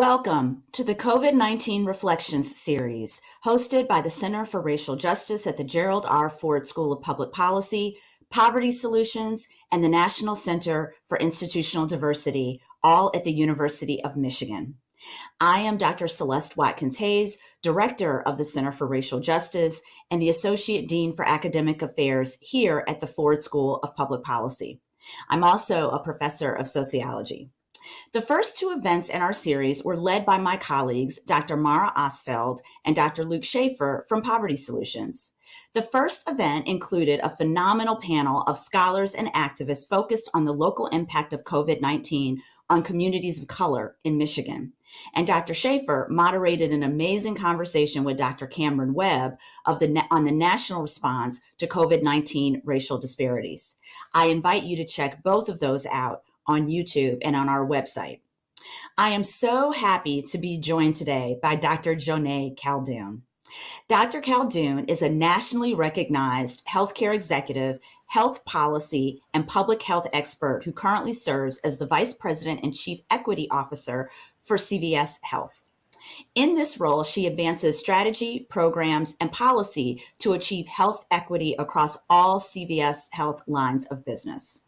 Welcome to the COVID 19 Reflections series, hosted by the Center for Racial Justice at the Gerald R. Ford School of Public Policy, Poverty Solutions, and the National Center for Institutional Diversity, all at the University of Michigan. I am Dr. Celeste Watkins Hayes, Director of the Center for Racial Justice and the Associate Dean for Academic Affairs here at the Ford School of Public Policy. I'm also a professor of sociology. The first two events in our series were led by my colleagues, Dr. Mara Ostfeld and Dr. Luke Shaefer from Poverty Solutions. The first event included a phenomenal panel of scholars and activists focused on the local impact of COVID-19 on communities of color in Michigan. And Dr. Shaefer moderated an amazing conversation with Dr. Cameron Webb of the, on the national response to COVID-19 racial disparities. I invite you to check both of those out on YouTube and on our website. I am so happy to be joined today by Dr. Joneigh Khaldun. Dr. Khaldun is a nationally recognized healthcare executive, health policy, and public health expert who currently serves as the Vice President and Chief Equity Officer for CVS Health. In this role, she advances strategy, programs, and policy to achieve health equity across all CVS Health lines of business.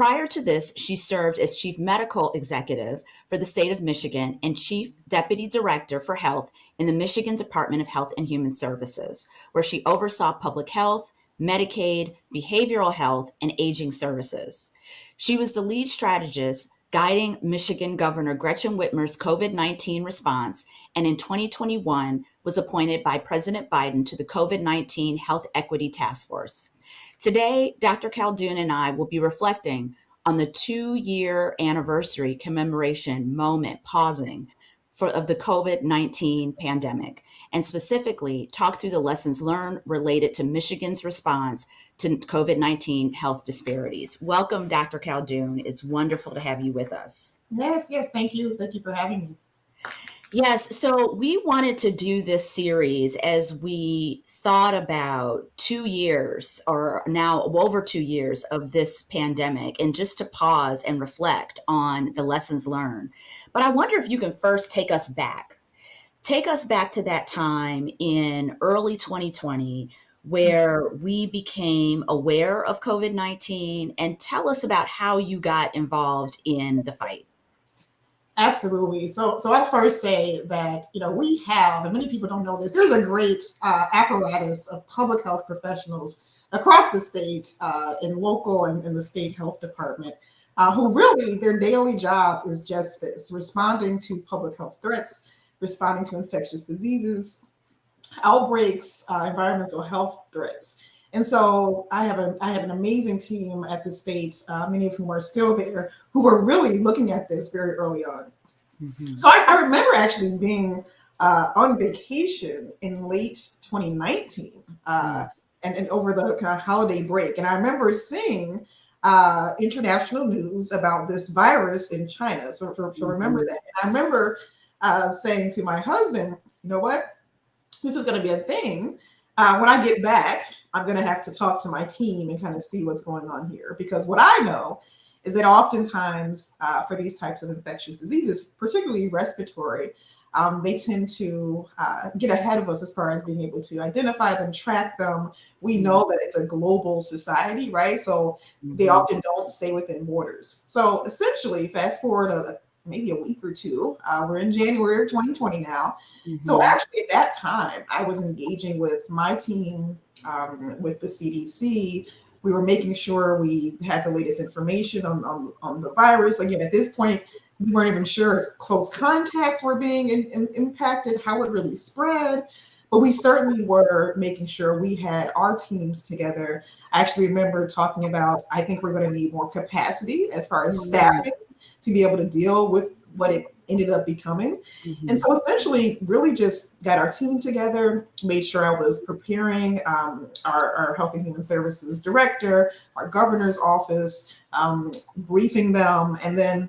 Prior to this, she served as Chief Medical Executive for the state of Michigan and Chief Deputy Director for Health in the Michigan Department of Health and Human Services, where she oversaw public health, Medicaid, behavioral health, and aging services. She was the lead strategist guiding Michigan Governor Gretchen Whitmer's COVID-19 response, and in 2021 was appointed by President Biden to the COVID-19 Health Equity Task Force. Today, Dr. Khaldun and I will be reflecting on the two-year anniversary commemoration moment, pausing, for, of the COVID-19 pandemic, and specifically talk through the lessons learned related to Michigan's response to COVID-19 health disparities. Welcome, Dr. Khaldun. It's wonderful to have you with us. Yes, yes, thank you. Thank you for having me. Yes, so we wanted to do this series as we thought about two years or now over two years of this pandemic and just to pause and reflect on the lessons learned. But I wonder if you can first take us back. Take us back to that time in early 2020 where we became aware of COVID 19 and tell us about how you got involved in the fight. Absolutely. So, so I first say that you know we have, and many people don't know this. There's a great uh, apparatus of public health professionals across the state, uh, in local and in the state health department, uh, who really their daily job is just this: responding to public health threats, responding to infectious diseases, outbreaks, uh, environmental health threats. And so I have a I have an amazing team at the state, uh, many of whom are still there, who were really looking at this very early on. Mm-hmm. So I, I, remember actually being uh, on vacation in late 2019 uh, mm-hmm. and, and over the kind of holiday break. And I remember seeing uh, international news about this virus in China. So, so, so remember mm-hmm. that. And I remember uh, saying to my husband, you know what? This is going to be a thing. Uh, when I get back, I'm going to have to talk to my team and kind of see what's going on here. Because what I know is that oftentimes uh, for these types of infectious diseases, particularly respiratory, um, they tend to uh, get ahead of us as far as being able to identify them, track them. We mm-hmm. know that it's a global society, right? So mm-hmm. they often don't stay within borders. So essentially, fast forward a, maybe a week or two, uh, we're in January of 2020 now. Mm-hmm. So actually, at that time, I was engaging with my team, um, with the CDC, we were making sure we had the latest information on, on, on the virus. Again, at this point, we weren't even sure if close contacts were being in, in, impacted, how it really spread. But we certainly were making sure we had our teams together. I actually remember talking about, I think we're going to need more capacity as far as staffing to be able to deal with what it ended up becoming. Mm-hmm. And so essentially really just got our team together, made sure I was preparing um, our, our, Health and Human Services director, our governor's office, um, briefing them. And then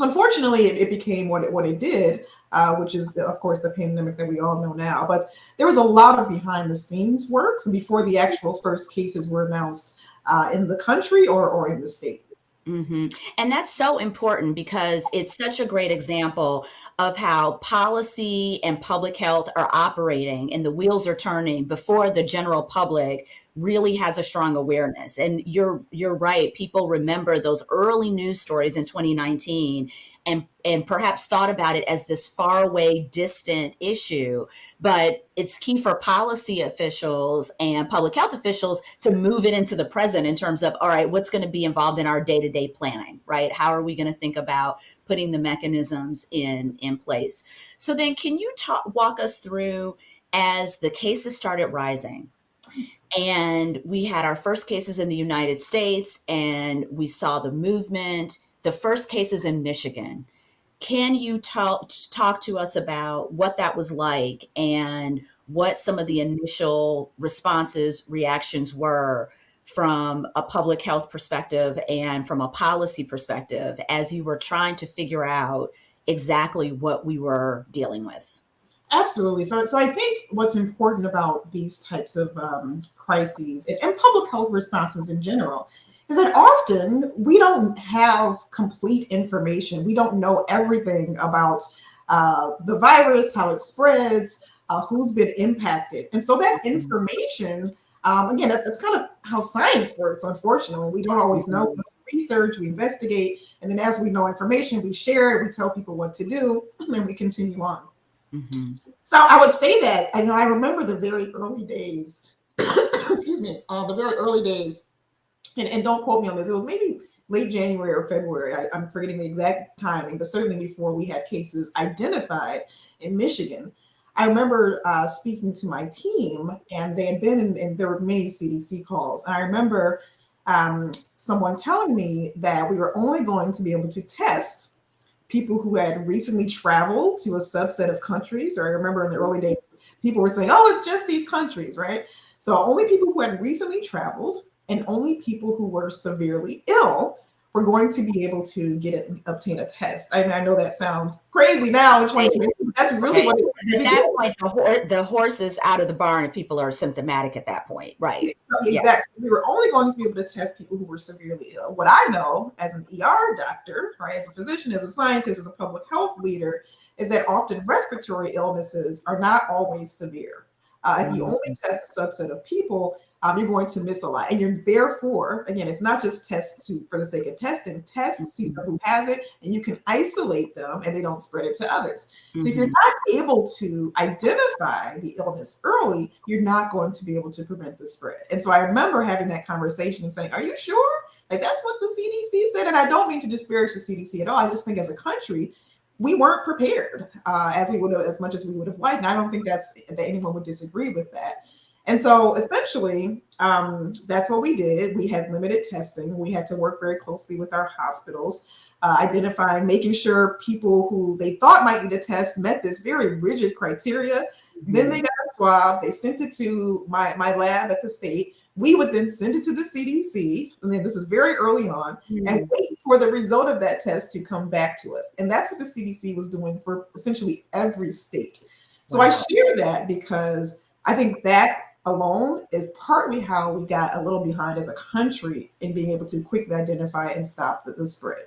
unfortunately it, it became what it, what it did, uh, which is of course the pandemic that we all know now. But there was a lot of behind the scenes work before the actual first cases were announced uh, in the country or, or in the state. Mm-hmm. And that's so important because it's such a great example of how policy and public health are operating and the wheels are turning before the general public really has a strong awareness. And you're you're right. People remember those early news stories in 2019 and and perhaps thought about it as this far away distant issue but it's key for policy officials and public health officials to move it into the present in terms of all right what's going to be involved in our day-to-day planning right? How are we going to think about putting the mechanisms in in place? So then can you talk walk us through as the cases started rising? And we had our first cases in the united states and we saw the movement the first cases in Michigan. Can you talk talk to us about what that was like and what some of the initial responses, reactions were from a public health perspective and from a policy perspective as you were trying to figure out exactly what we were dealing with? Absolutely. So, so I think what's important about these types of um, crises and, and public health responses in general is that often we don't have complete information. We don't know everything about uh, the virus, how it spreads, uh, who's been impacted. And so that mm-hmm. information, um, again, that, that's kind of how science works, unfortunately. We don't always know. Mm-hmm. We research, we investigate, and then as we know information, we share it, we tell people what to do, and we continue on. Mm-hmm. So I would say that, I know I remember the very early days, excuse me, uh, the very early days and, and don't quote me on this, it was maybe late January or February. I, am forgetting the exact timing, but certainly before we had cases identified in Michigan. I remember uh, speaking to my team, and they had been in, and there were many CDC calls. And I remember um, someone telling me that we were only going to be able to test people who had recently traveled to a subset of countries. Or I remember in the early days, people were saying, oh, it's just these countries, right? So only people who had recently traveled and only people who were severely ill were going to be able to get it, obtain a test. I mean, I know that sounds crazy now in 2020. That's really what it is. At that point, the, hor- the horse is out of the barn if people are symptomatic at that point, right? Exactly. Yeah. We were only going to be able to test people who were severely ill. What I know as an ER doctor, right, as a physician, as a scientist, as a public health leader, is that often respiratory illnesses are not always severe. Uh, if you mm-hmm. only test a subset of people, um, you're going to miss a lot. And you're therefore, again, it's not just tests to for the sake of testing, test, see mm-hmm. who has it, and you can isolate them and they don't spread it to others. Mm-hmm. So if you're mm-hmm. not able to identify the illness early, you're not going to be able to prevent the spread. And so I remember having that conversation and saying, Are you sure? Like that's what the CDC said. And I don't mean to disparage the CDC at all. I just think as a country, we weren't prepared uh, as we would as much as we would have liked. And I don't think that's that anyone would disagree with that. And so essentially, um, that's what we did. We had limited testing. We had to work very closely with our hospitals, uh, identifying, making sure people who they thought might need a test met this very rigid criteria. Mm-hmm. Then they got a swab. They sent it to my, my lab at the state. We would then send it to the CDC. And then this is very early on mm-hmm. and wait for the result of that test to come back to us. And that's what the CDC was doing for essentially every state. So wow. I share that because I think that alone is partly how we got a little behind as a country in being able to quickly identify and stop the, the spread.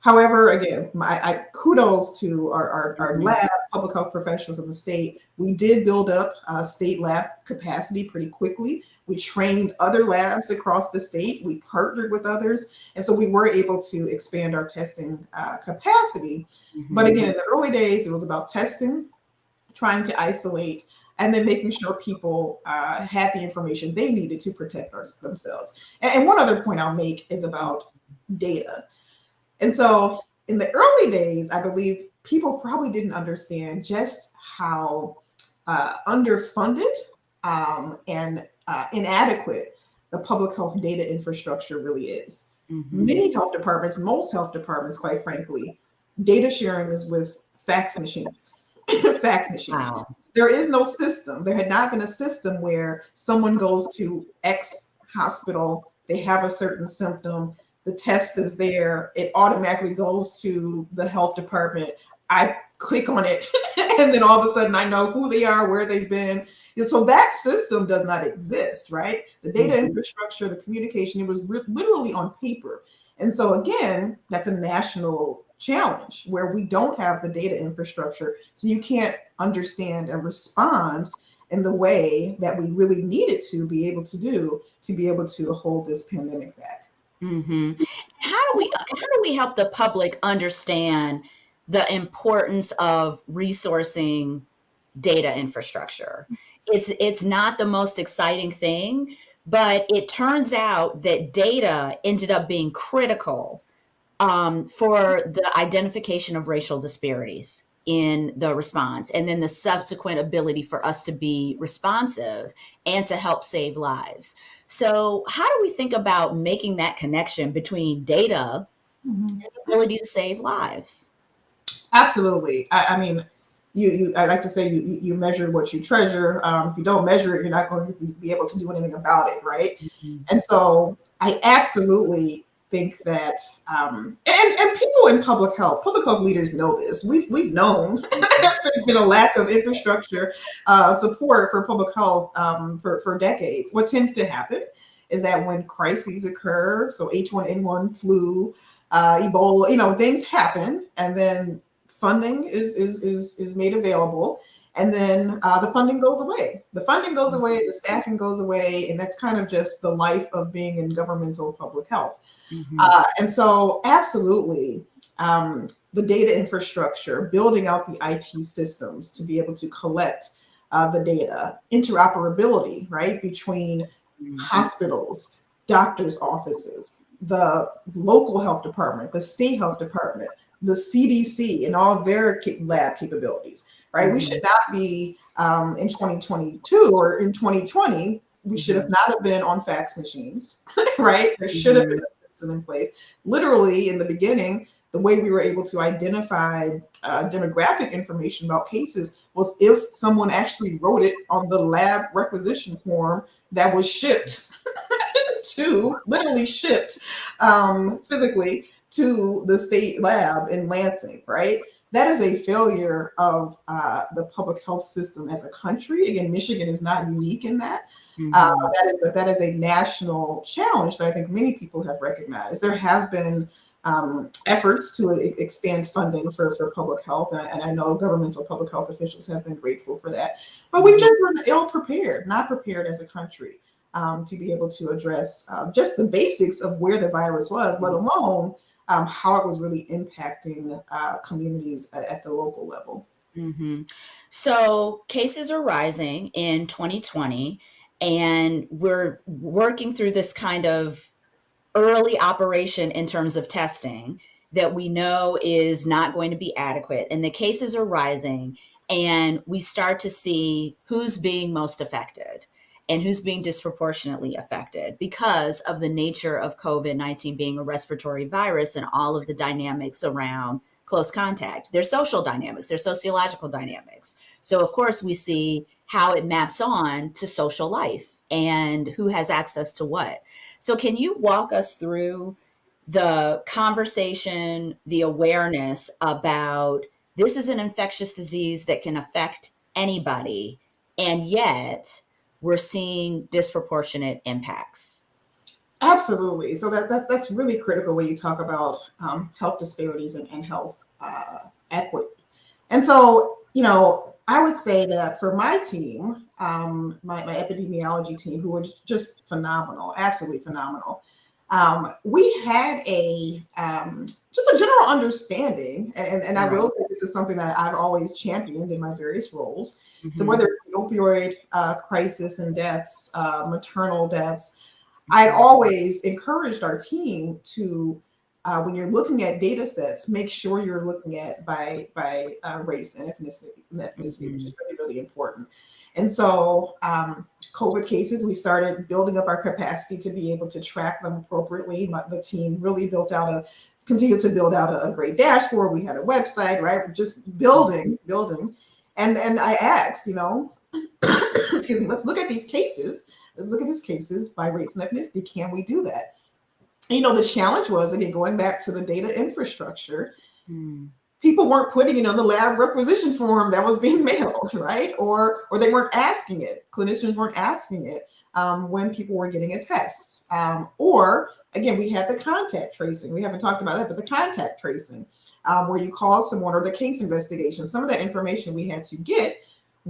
However, again, my I, kudos to our, our, our, mm-hmm. lab, public health professionals in the state. We did build up uh, state lab capacity pretty quickly. We trained other labs across the state. We partnered with others. And so we were able to expand our testing uh, capacity. Mm-hmm. But again, in the early days, it was about testing, trying to isolate, and then making sure people uh, had the information they needed to protect themselves. And, and, one other point I'll make is about data. And so in the early days, I believe people probably didn't understand just how uh, underfunded um, and uh, inadequate the public health data infrastructure really is. Mm-hmm. Many health departments, most health departments, quite frankly, data sharing is with fax machines fax machines. Wow. There is no system. There had not been a system where someone goes to X hospital, they have a certain symptom, the test is there, it automatically goes to the health department. I click on it, and then all of a sudden I know who they are, where they've been. So that system does not exist, right? The data mm-hmm. infrastructure, the communication, it was literally on paper. And so again, that's a national challenge where we don't have the data infrastructure. So you can't understand and respond in the way that we really needed to be able to do to be able to hold this pandemic back. Mm-hmm. How do we how do we help the public understand the importance of resourcing data infrastructure? It's it's not the most exciting thing, but it turns out that data ended up being critical um, for the identification of racial disparities in the response and then the subsequent ability for us to be responsive and to help save lives. So, how do we think about making that connection between data mm-hmm. and the ability to save lives? Absolutely. I, I mean, you, you, I like to say you, you measure what you treasure. Um, if you don't measure it, you're not going to be able to do anything about it, right? Mm-hmm. And so I absolutely think that um, and and people in public health, public health leaders know this. We've we've known there's been a lack of infrastructure uh, support for public health um, for for decades. What tends to happen is that when crises occur, so H1N1 flu, uh, Ebola, you know, things happen, and then funding is is is is made available and then uh, the funding goes away. The funding goes away, the staffing goes away, and that's kind of just the life of being in governmental public health. Mm-hmm. Uh, and so, absolutely, um, the data infrastructure, building out the IT systems to be able to collect uh, the data, interoperability, right, between mm-hmm. hospitals, doctors' offices, the local health department, the state health department, the CDC, and all of their lab capabilities right? Mm-hmm. We should not be um, in 2022 or in 2020. We should have mm-hmm. not have been on fax machines, right? There should have been mm-hmm. a system in place. Literally, in the beginning, the way we were able to identify uh, demographic information about cases was if someone actually wrote it on the lab requisition form that was shipped to, literally shipped um, physically to the state lab in Lansing, right? That is a failure of uh, the public health system as a country. Again, Michigan is not unique in that. Mm-hmm. Uh, that is a, that is a national challenge that I think many people have recognized. There have been um, efforts to expand funding for, for public health, and I, and I, know governmental public health officials have been grateful for that. But we mm-hmm. just were ill prepared, not prepared as a country um, to be able to address uh, just the basics of where the virus was, let mm-hmm. alone um, how it was really impacting uh, communities at, at, the local level. Mm-hmm. So cases are rising in 2020, and we're working through this kind of early operation in terms of testing that we know is not going to be adequate, and the cases are rising, and we start to see who's being most affected and who's being disproportionately affected because of the nature of COVID 19 being a respiratory virus and all of the dynamics around close contact. There's social dynamics, there's sociological dynamics. So, of course, we see how it maps on to social life and who has access to what. So, can you walk us through the conversation, the awareness about this is an infectious disease that can affect anybody, and yet we're seeing disproportionate impacts. Absolutely. So that, that that's really critical when you talk about um, health disparities and, and health uh, equity. And so, you know, I would say that for my team, um, my, my epidemiology team, who were just phenomenal, absolutely phenomenal, um, we had a um, just a general understanding, and, and I will say this is something that I've always championed in my various roles. Mm-hmm. So whether it's the opioid uh, crisis and deaths, uh, maternal deaths, I always encouraged our team to, uh, when you're looking at data sets, make sure you're looking at by by uh, race and ethnicity, ethnicity mm-hmm. which is really really important. And so, um, COVID cases, we started building up our capacity to be able to track them appropriately. My, the team really built out a, continued to build out a, a great dashboard. We had a website, right? Just building, building. And and I asked, you know, excuse me, let's look at these cases. Let's look at these cases by race and ethnicity. Can we do that? you know, the challenge was again going back to the data infrastructure. Hmm people weren't putting it on the lab requisition form that was being mailed, right? Or or they weren't asking it. Clinicians weren't asking it um, when people were getting a test. Um, or again, we had the contact tracing. We haven't talked about that, but the contact tracing, um, where you call someone or the case investigation, some of that information we had to get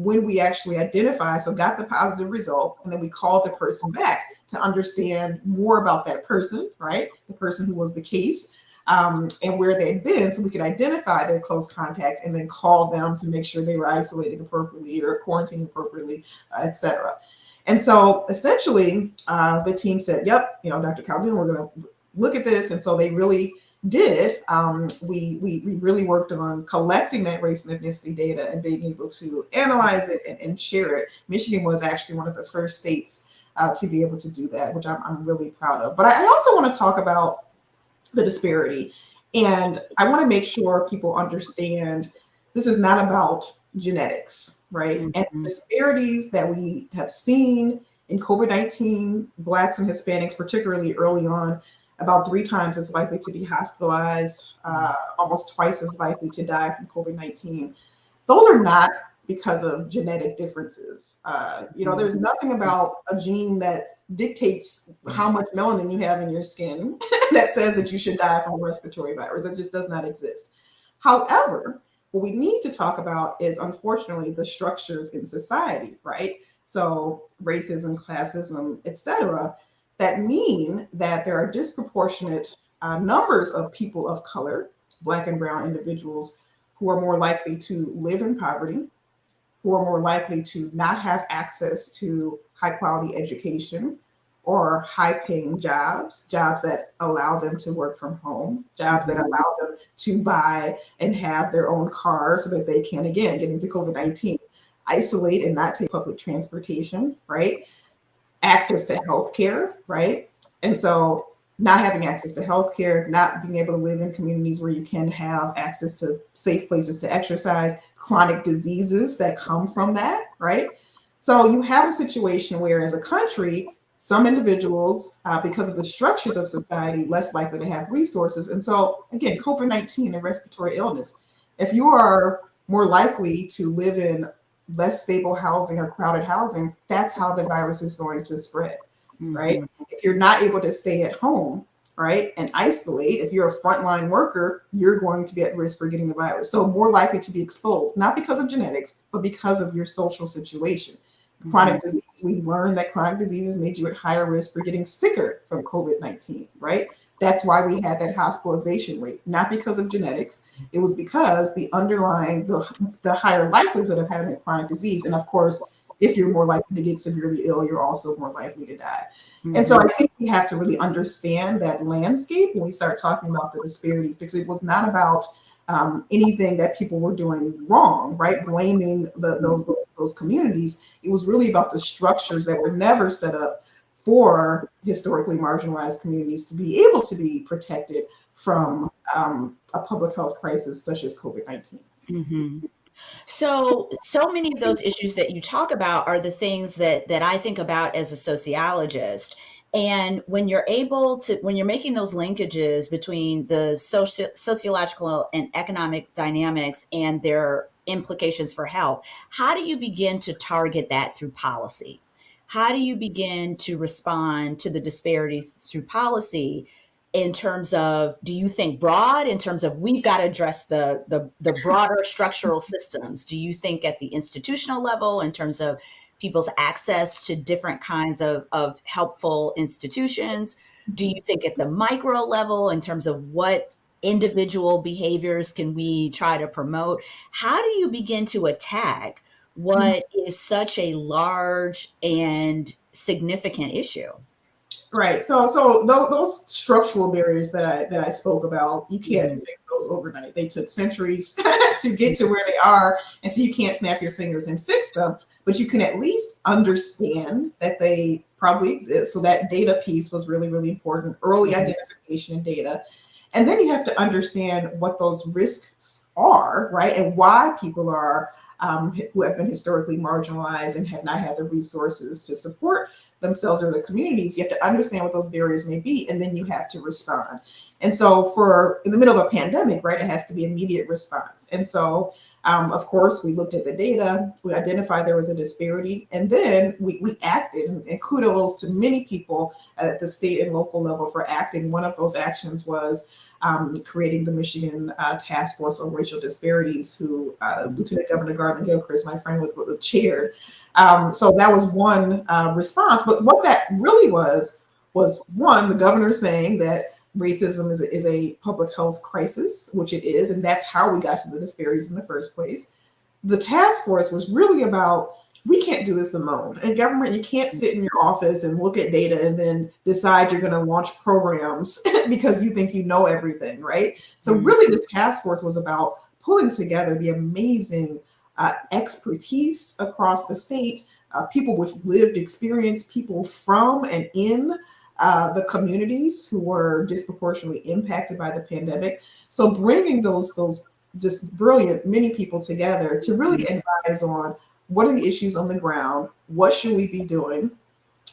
when we actually identify, so got the positive result, and then we called the person back to understand more about that person, right? The person who was the case um, and where they'd been so we could identify their close contacts and then call them to make sure they were isolated appropriately or quarantined appropriately, uh, et cetera. And so essentially, uh, the team said, yep, you know, Dr. Khaldun, we're going to look at this. And so they really did. Um, we, we, we really worked on collecting that race and ethnicity data and being able to analyze it and, and share it. Michigan was actually one of the first states uh, to be able to do that, which I'm, I'm really proud of. But I, I also want to talk about the disparity. And I want to make sure people understand this is not about genetics, right? Mm -hmm. And disparities that we have seen in COVID-19, Blacks and Hispanics, particularly early on, about three times as likely to be hospitalized, uh, almost twice as likely to die from COVID-19. Those are not because of genetic differences. Uh, you know, there's nothing about a gene that dictates how much melanin you have in your skin that says that you should die from a respiratory virus. That just does not exist. However, what we need to talk about is unfortunately the structures in society, right? So racism, classism, etc., that mean that there are disproportionate uh, numbers of people of color, black and brown individuals, who are more likely to live in poverty, who are more likely to not have access to high quality education or high paying jobs, jobs that allow them to work from home, jobs that mm-hmm. allow them to buy and have their own car so that they can, again, get into COVID 19, isolate and not take public transportation, right? Access to healthcare, right? And so not having access to healthcare, not being able to live in communities where you can have access to safe places to exercise, chronic diseases that come from that, right? So you have a situation where as a country, some individuals, uh, because of the structures of society, less likely to have resources. And so again, COVID-19 and respiratory illness, if you are more likely to live in less stable housing or crowded housing, that's how the virus is going to spread, mm -hmm. right? If you're not able to stay at home, right, and isolate, if you're a frontline worker, you're going to be at risk for getting the virus. So more likely to be exposed, not because of genetics, but because of your social situation. Chronic mm-hmm. disease, we learned that chronic diseases made you at higher risk for getting sicker from COVID-19, right? That's why we had that hospitalization rate, not because of genetics. It was because the underlying, the, the higher likelihood of having a chronic disease. And of course, if you're more likely to get severely ill, you're also more likely to die. Mm -hmm. And so I think we have to really understand that landscape when we start talking about the disparities, because it was not about um, anything that people were doing wrong, right? Blaming the, those, those, those communities. It was really about the structures that were never set up for historically marginalized communities to be able to be protected from um, a public health crisis such as COVID-19. Mm -hmm. So, so many of those issues that you talk about are the things that that I think about as a sociologist. And when you're able to, when you're making those linkages between the socio sociological and economic dynamics and their implications for health, how do you begin to target that through policy? How do you begin to respond to the disparities through policy in terms of, do you think broad in terms of we've got to address the, the, the broader structural systems? Do you think at the institutional level in terms of people's access to different kinds of, of helpful institutions? Do you think at the micro level in terms of what individual behaviors can we try to promote? How do you begin to attack what is such a large and significant issue? Right. So, so those, those, structural barriers that I that I spoke about, you can't mm -hmm. fix those overnight. They took centuries to get to where they are, and so you can't snap your fingers and fix them but you can at least understand that they probably exist. So that data piece was really, really important, early mm-hmm. identification of data. And then you have to understand what those risks are, right? And why people are um, who have been historically marginalized and have not had the resources to support themselves or the communities. You have to understand what those barriers may be, and then you have to respond. And so for in the middle of a pandemic, right, it has to be immediate response. And so Um, of course, we looked at the data, we identified there was a disparity, and then we, we acted. And, and, kudos to many people at the state and local level for acting. One of those actions was um, creating the Michigan uh, Task Force on Racial Disparities, who uh, Lieutenant Governor Garlin Gilchrist, my friend, was, was chaired. Um, so that was one uh, response. But what that really was, was one, the governor saying that racism is a, is a public health crisis, which it is, and that's how we got to the disparities in the first place. The task force was really about we can't do this alone. In government, you can't sit in your office and look at data and then decide you're going to launch programs because you think you know everything, right? So mm-hmm. really, the task force was about pulling together the amazing uh, expertise across the state, uh, people with lived experience, people from and in uh, the communities who were disproportionately impacted by the pandemic. So bringing those those just brilliant many people together to really advise on what are the issues on the ground, what should we be doing,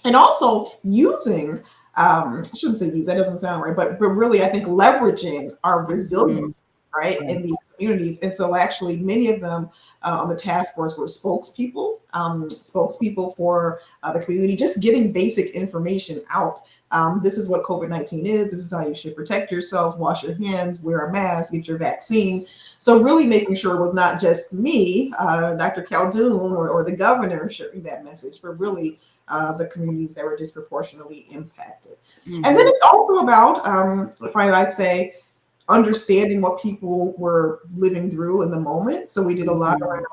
and also using um, I shouldn't say use that doesn't sound right, but but really I think leveraging our resilience mm-hmm. right in these communities. And so actually many of them uh, on the task force were spokespeople, um, spokespeople for uh, the community, just getting basic information out. Um, this is what COVID-19 is. This is how you should protect yourself, wash your hands, wear a mask, get your vaccine. So really making sure it was not just me, uh, Dr. Khaldun or, or, the governor sharing that message, but really uh, the communities that were disproportionately impacted. Mm -hmm. And then it's also about, um, finally, I'd say, understanding what people were living through in the moment. So we did a lot mm-hmm. around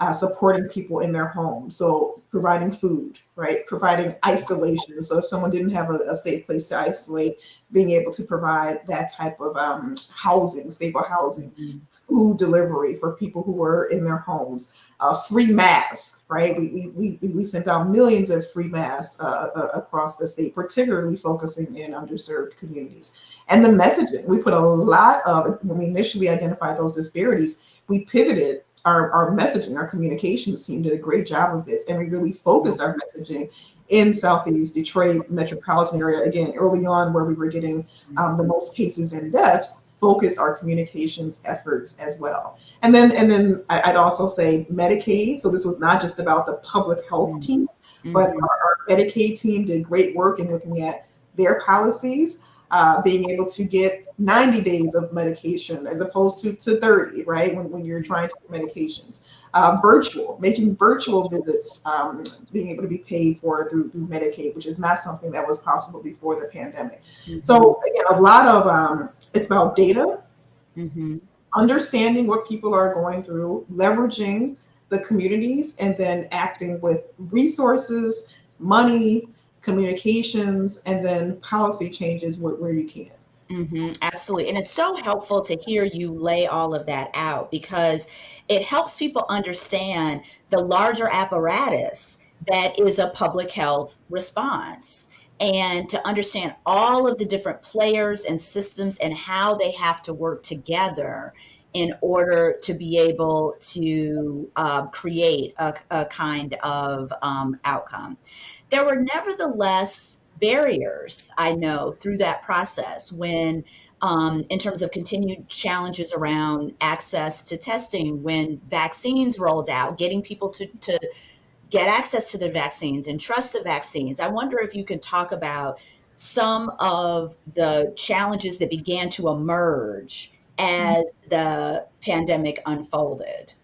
uh, supporting people in their homes. So providing food, right? Providing isolation. So if someone didn't have a, a safe place to isolate, being able to provide that type of um, housing, stable housing, mm -hmm. food delivery for people who were in their homes, uh, free masks, right? We, we, we, we sent out millions of free masks uh, uh across the state, particularly focusing in underserved communities. And the messaging, we put a lot of, when we initially identified those disparities, we pivoted our, our messaging, our communications team did a great job of this. And we really focused our messaging in Southeast Detroit metropolitan area, again, early on where we were getting um, the most cases and deaths, focused our communications efforts as well. And then, and then I'd also say Medicaid. So this was not just about the public health mm-hmm. team, but mm-hmm. our, our Medicaid team did great work in looking at their policies uh, being able to get 90 days of medication as opposed to, to 30, right? When, when you're trying to get medications. Uh, virtual, making virtual visits, um, being able to be paid for through, through Medicaid, which is not something that was possible before the pandemic. Mm -hmm. So again, a lot of, um, it's about data, mm -hmm. understanding what people are going through, leveraging the communities, and then acting with resources, money, communications, and then policy changes where, you can. Mm-hmm, absolutely. And it's so helpful to hear you lay all of that out because it helps people understand the larger apparatus that is a public health response and to understand all of the different players and systems and how they have to work together in order to be able to uh, create a, a, kind of um, outcome. There were nevertheless barriers, I know, through that process when um, in terms of continued challenges around access to testing, when vaccines rolled out, getting people to, to get access to the vaccines and trust the vaccines. I wonder if you can talk about some of the challenges that began to emerge as the pandemic unfolded?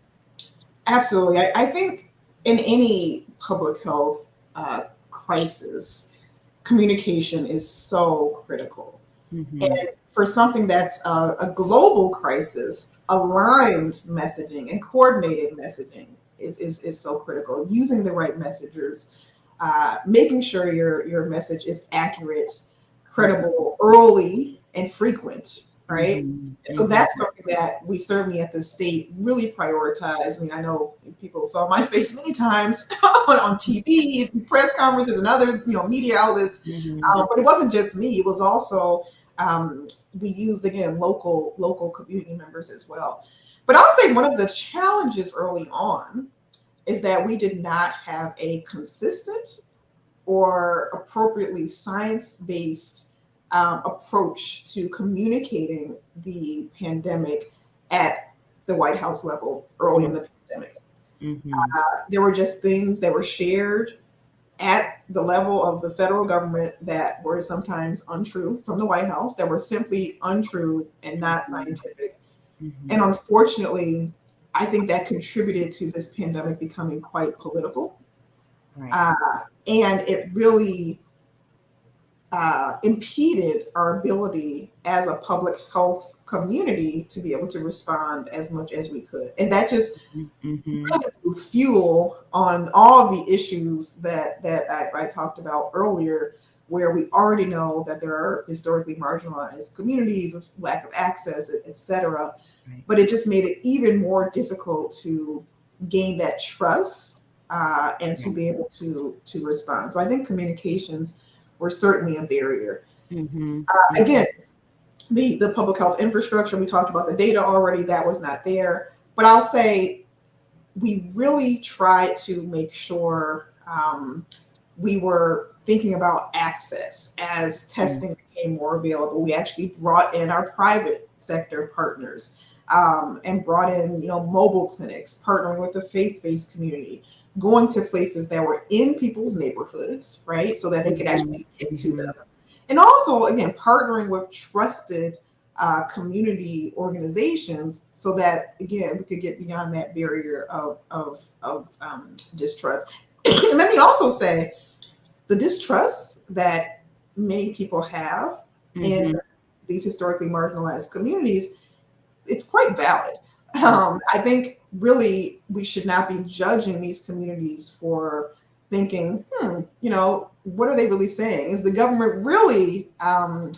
Absolutely. I, I think in any public health uh, crisis, communication is so critical. Mm-hmm. And for something that's a, a, global crisis, aligned messaging and coordinated messaging is, is, is so critical. Using the right messengers, uh, making sure your, your message is accurate, credible, early, and frequent right? Mm-hmm. So that's something that we certainly at the state really prioritize. I mean, I know people saw my face many times on, on TV, press conferences, and other you know media outlets. Mm-hmm. Uh, but it wasn't just me; it was also um, we used again local local community members as well. But I'll say one of the challenges early on is that we did not have a consistent or appropriately science-based um, approach to communicating the pandemic at the White House level early in the pandemic. Mm-hmm. Uh, there were just things that were shared at the level of the federal government that were sometimes untrue from the White House, that were simply untrue and not mm-hmm. scientific. Mm-hmm. And unfortunately, I think that contributed to this pandemic becoming quite political. Right. Uh, and it really uh, impeded our ability as a public health community to be able to respond as much as we could. And that just mm-hmm. fuel on all of the issues that, that I, I talked about earlier, where we already know that there are historically marginalized communities of lack of access, et cetera. Right. But it just made it even more difficult to gain that trust uh, and to be able to to respond. So I think communications were certainly a barrier. Mm-hmm. Uh, again, the the public health infrastructure we talked about the data already that was not there. But I'll say we really tried to make sure um, we were thinking about access as testing mm-hmm. became more available. We actually brought in our private sector partners um, and brought in, you know, mobile clinics, partnering with the faith-based community, going to places that were in people's neighborhoods, right? So that they could actually get to them. And also, again, partnering with trusted uh, community organizations so that, again, we could get beyond that barrier of, of, of um, distrust. and let me also say the distrust that many people have mm-hmm. in these historically marginalized communities, it's quite valid. Um, I think really we should not be judging these communities for thinking, hmm, you know, what are they really saying? Is the government really um,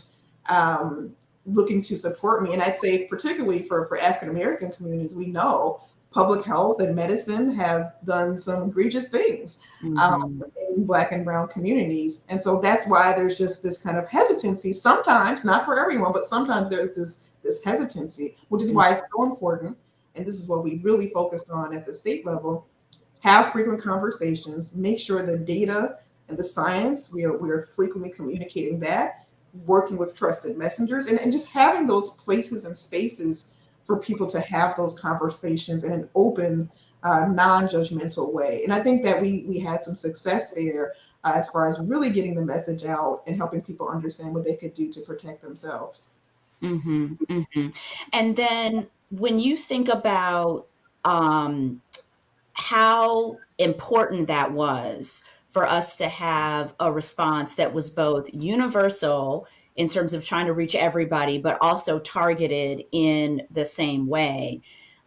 um, looking to support me? And I'd say particularly for, for African-American communities, we know public health and medicine have done some egregious things mm-hmm. um, in black and brown communities. And so that's why there's just this kind of hesitancy sometimes, not for everyone, but sometimes there's this, this hesitancy, which is why it's so important and this is what we really focused on at the state level, have frequent conversations, make sure the data and the science, we are, we are frequently communicating that, working with trusted messengers, and, and just having those places and spaces for people to have those conversations in an open, uh, non-judgmental way. And I think that we, we had some success there uh, as far as really getting the message out and helping people understand what they could do to protect themselves. Mm-hmm, mm-hmm. And then when you think about um, how important that was for us to have a response that was both universal in terms of trying to reach everybody, but also targeted in the same way,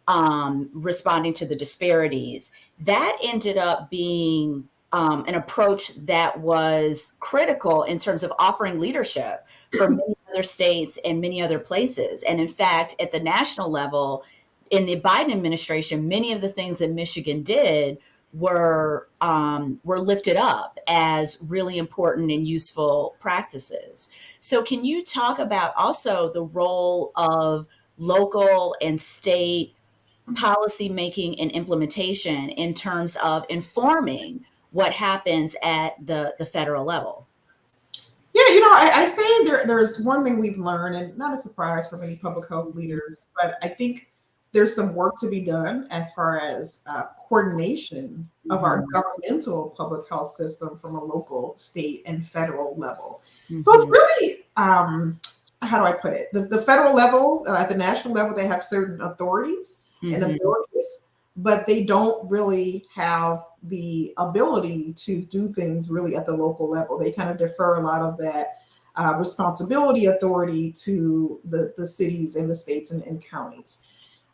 um, responding to the disparities, that ended up being um, an approach that was critical in terms of offering leadership for many other states and many other places. And in fact, at the national level, in the Biden administration, many of the things that Michigan did were um, were lifted up as really important and useful practices. So, can you talk about also the role of local and state policy making and implementation in terms of informing what happens at the the federal level? Yeah, you know, I, I say there, there's one thing we've learned, and not a surprise for many public health leaders, but I think there's some work to be done as far as uh, coordination of mm-hmm. our governmental public health system from a local, state, and federal level. Mm-hmm. So it's mm-hmm. really, um, how do I put it? The, the federal level, uh, at the national level, they have certain authorities mm-hmm. and abilities but they don't really have the ability to do things really at the local level. They kind of defer a lot of that uh, responsibility authority to the, the cities and the states and, and counties.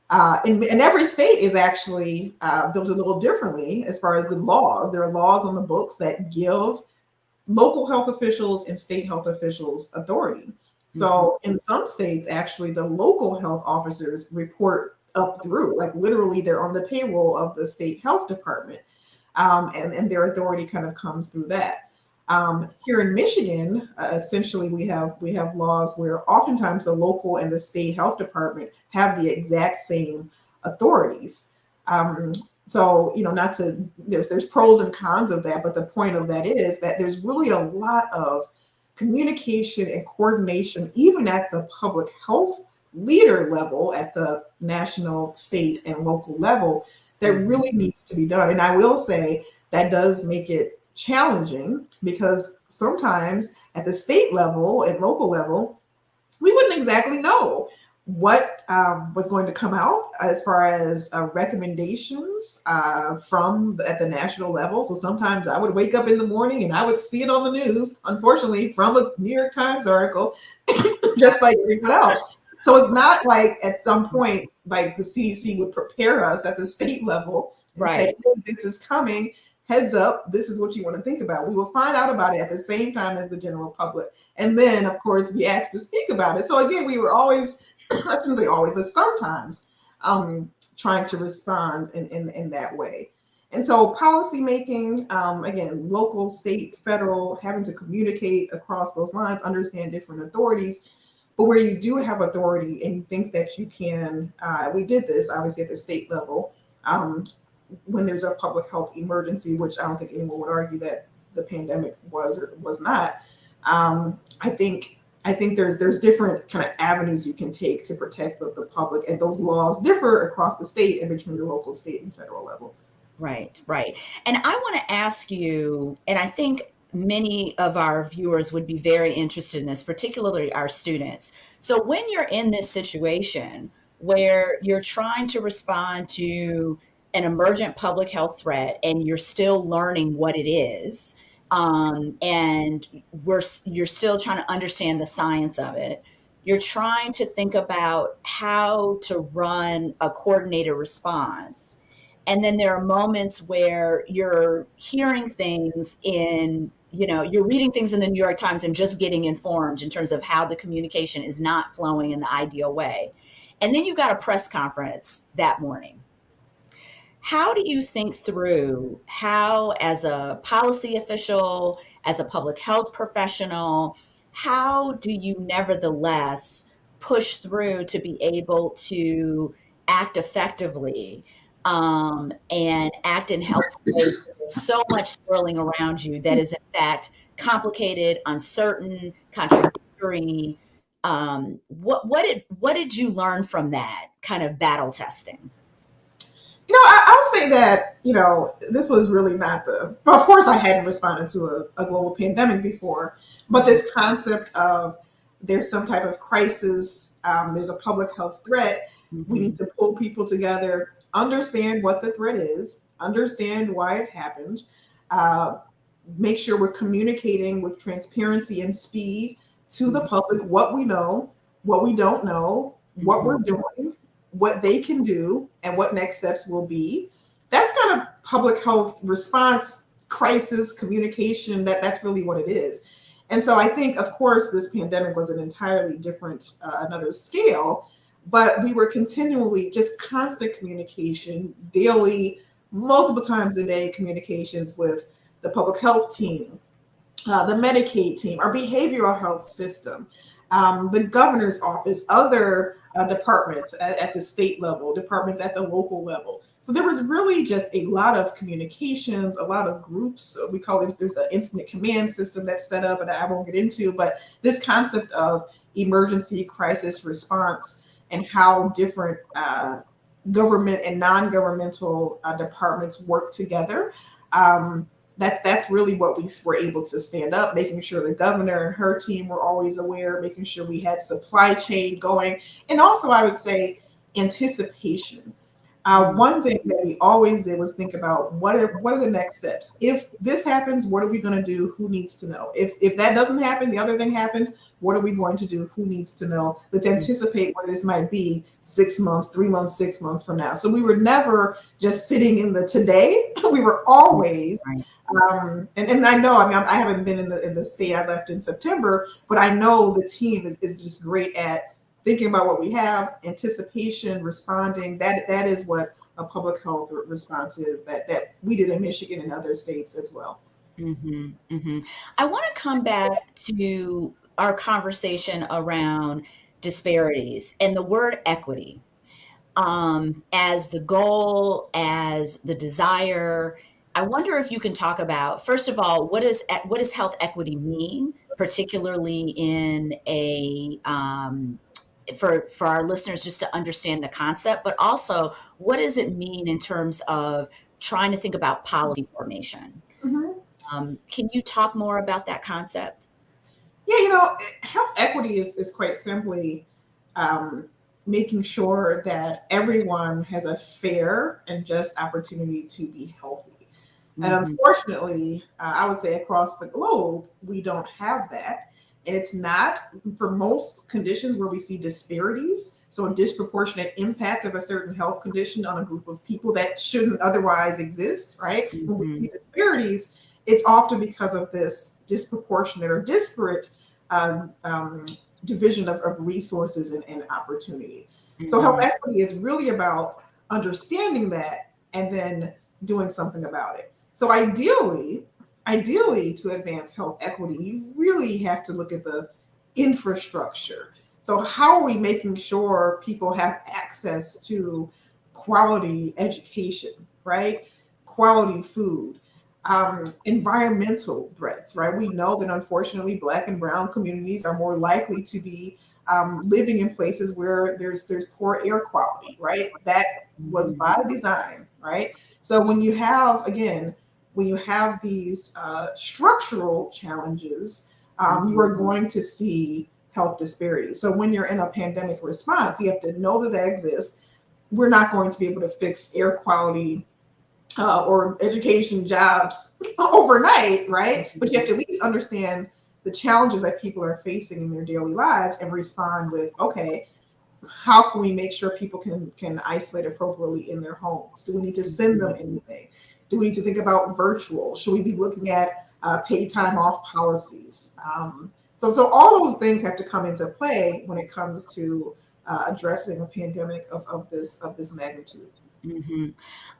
Uh, and, and, every state is actually uh, built a little differently as far as the laws. There are laws on the books that give local health officials and state health officials authority. So mm-hmm. in some states, actually, the local health officers report up through, like literally they're on the payroll of the state health department. Um, and, and their authority kind of comes through that. Um, here in Michigan, uh, essentially we have we have laws where oftentimes the local and the state health department have the exact same authorities. Um, so you know, not to there's there's pros and cons of that, but the point of that is that there's really a lot of communication and coordination, even at the public health leader level at the national, state, and local level that Mhm. really needs to be done. And I will say that does make it challenging because sometimes at the state level and local level, we wouldn't exactly know what um, was going to come out as far as uh, recommendations uh, from the, at the national level. So sometimes I would wake up in the morning and I would see it on the news, unfortunately, from a New York Times article, just like everyone else. So it's not like at some point, like the CDC would prepare us at the state level and say, Right. "Hey, this is coming. Heads up, this is what you want to think about. We will find out about it at the same time as the general public. And then, of course, be asked to speak about it. So again, we were always, I shouldn't say always, but sometimes um, trying to respond in, in, in that way. And so policy making, um, again, local, state, federal, having to communicate across those lines, understand different authorities. But where you do have authority and you think that you can, uh, we did this obviously at the state level, um, when there's a public health emergency, which I don't think anyone would argue that the pandemic was or was not. Um, I think I think there's there's different kind of avenues you can take to protect the, the public, and those laws differ across the state and between the local, state, and federal level. Right, right. And I want to ask you, and I think many of our viewers would be very interested in this, particularly our students. So, when you're in this situation where you're trying to respond to an emergent public health threat and you're still learning what it is, um, and we're you're still trying to understand the science of it. You're trying to think about how to run a coordinated response and then there are moments where you're hearing things in you know you're reading things in the new york times and just getting informed in terms of how the communication is not flowing in the ideal way and then you've got a press conference that morning how do you think through how as a policy official as a public health professional how do you nevertheless push through to be able to act effectively um, and act in helpful ways. So much swirling around you that is in fact complicated, uncertain, contradictory. Um, what what did what did you learn from that kind of battle testing? You know, I, I'll say that, you know, this was really not the, well, of course, I hadn't responded to a, a global pandemic before, but this concept of there's some type of crisis, um, there's a public health threat, we need to pull people together, understand what the threat is, understand why it happened, uh, make sure we're communicating with transparency and speed to the public what we know, what we don't know, what we're doing, what they can do, and what next steps will be. That's kind of public health response, crisis communication. That that's really what it is. And so I think, of course, this pandemic was an entirely different, uh, another scale, but we were continually just constant communication, daily, multiple times a day communications with the public health team, uh, the Medicaid team, our behavioral health system, um, the governor's office, other uh, departments at, at the state level, departments at the local level. So there was really just a lot of communications, a lot of groups. We call it, there's an incident command system that's set up, and I won't get into, but this concept of emergency crisis response and how different uh, government and non-governmental uh, departments work together. Um, that's that's really what we were able to stand up, making sure the governor and her team were always aware, making sure we had supply chain going, and also I would say anticipation. Uh, one thing that we always did was think about what are what are the next steps. If this happens, what are we going to do? Who needs to know? If if that doesn't happen, the other thing happens. What are we going to do? Who needs to know? Let's anticipate where this might be six months, three months, six months from now. So we were never just sitting in the today. we were always um, and, and I know, I mean, I haven't been in the in the state I left in September, but I know the team is, is just great at thinking about what we have, anticipation, responding. That that is what a public health response is. That that we did in Michigan and other states as well. hmm hmm I want to come back to our conversation around disparities and the word equity um, as the goal, as the desire. I wonder if you can talk about, first of all, what is what does health equity mean, particularly in a um, for for our listeners just to understand the concept, but also what does it mean in terms of trying to think about policy formation? Mm-hmm. Um, can you talk more about that concept? Yeah, you know, health equity is is quite simply um, making sure that everyone has a fair and just opportunity to be healthy. Mm-hmm. And unfortunately, uh, I would say across the globe, we don't have that. And it's not for most conditions where we see disparities. So, a disproportionate impact of a certain health condition on a group of people that shouldn't otherwise exist, right? Mm-hmm. When we mm-hmm. see disparities, it's often because of this disproportionate or disparate um, um, division of, of resources and, and opportunity. Mm-hmm. So health equity is really about understanding that and then doing something about it. So ideally, ideally to advance health equity, you really have to look at the infrastructure. So how are we making sure people have access to quality education, right? Quality food, um, environmental threats, right? We know that unfortunately, Black and Brown communities are more likely to be um, living in places where there's there's poor air quality, right? That was by mm-hmm. design, right? So when you have again, when you have these uh, structural challenges, um, you are mm-hmm. going to see health disparities. So when you're in a pandemic response, you have to know that they exist. We're not going to be able to fix air quality uh, or education jobs overnight, right? But you have to at least understand the challenges that people are facing in their daily lives and respond with, okay, how can we make sure people can can isolate appropriately in their homes? Do we need to send them anything? Do we need to think about virtual? Should we be looking at uh, pay time off policies? Um, so, so all those things have to come into play when it comes to uh, addressing a pandemic of, of this of this magnitude. Mm-hmm.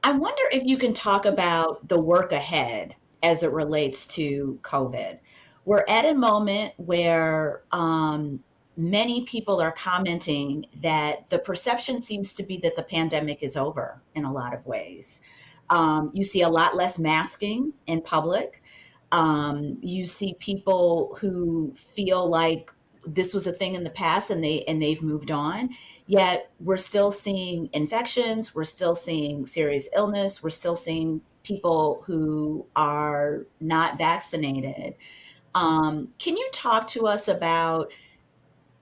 I wonder if you can talk about the work ahead as it relates to COVID. We're at a moment where um, many people are commenting that the perception seems to be that the pandemic is over in a lot of ways. Um, you see a lot less masking in public. Um, you see people who feel like this was a thing in the past and they and they've moved on yet we're still seeing infections we're still seeing serious illness we're still seeing people who are not vaccinated um, can you talk to us about